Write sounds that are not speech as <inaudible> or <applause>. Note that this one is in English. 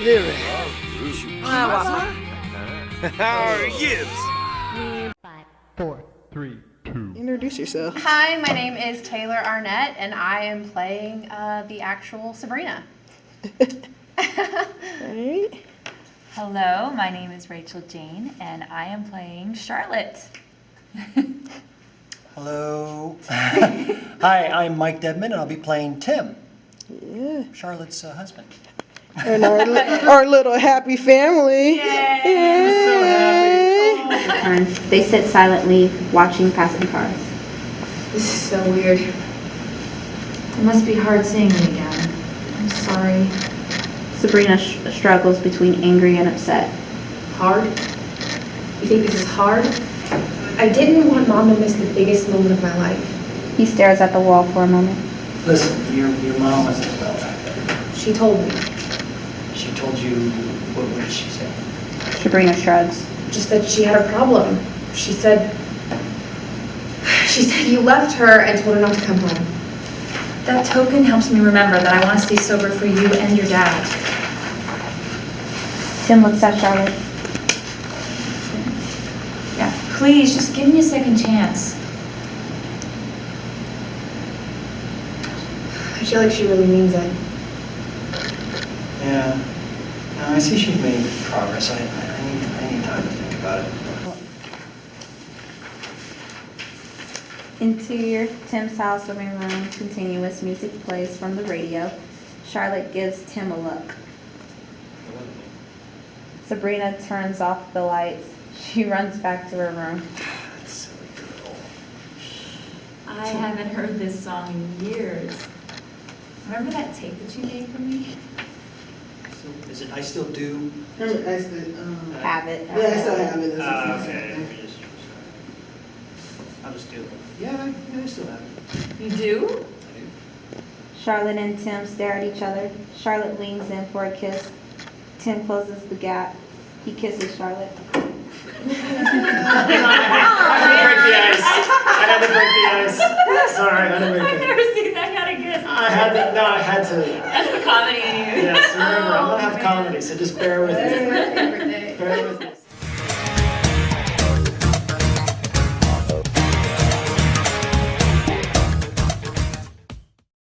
Lyric. Five, four, three, two. Introduce yourself. Hi, my name is Taylor Arnett, and I am playing uh, the actual Sabrina. Alright. Hello, my name is Rachel Jane, and I am playing Charlotte. <laughs> Hello. <laughs> Hi, I'm Mike Dedman, and I'll be playing Tim, Yeah. Charlotte's uh, husband. And our, our little happy family. turns. They sit silently, watching passing cars. This is so weird. It must be hard seeing me again. I'm sorry. Sabrina sh- struggles between angry and upset. Hard? You think this is hard? I didn't want mom to miss the biggest moment of my life. He stares at the wall for a moment. Listen, your, your mom wasn't well back there. She told me. She told you, what, what did she say? Sabrina shrugs. Just that she had a problem. She said. She said you left her and told her not to come home. That token helps me remember that I want to stay sober for you and your dad. Tim looks at Charlotte. Yeah, please, just give me a second chance. I feel like she really means it. Yeah. No, I see she's made progress. I, I I need, I need time to think about it. Interior, Tim's house living room, continuous music plays from the radio. Charlotte gives Tim a look. Sabrina turns off the lights. She <laughs> runs back to her room. That silly girl. I haven't heard this song in years. Remember that tape that you made for me? So, Is it I Still Do? I said, um, Have it. yeah, I still have it. Ah, okay. let me just- I'll just do it. Yeah, I, yeah, I still have it. You do? I do. Charlotte and Tim stare at each other. Charlotte leans in for a kiss. Tim closes the gap. He kisses Charlotte. <laughs> I had to break the ice. I had to break the ice. <laughs> Sorry, I had to break I've it. never seen that kind of kiss. I had to, no, I had to. That's <laughs> the comedy in you. Yes, remember, I'm gonna have Oh, comedy, so just bear with me. Bear with me.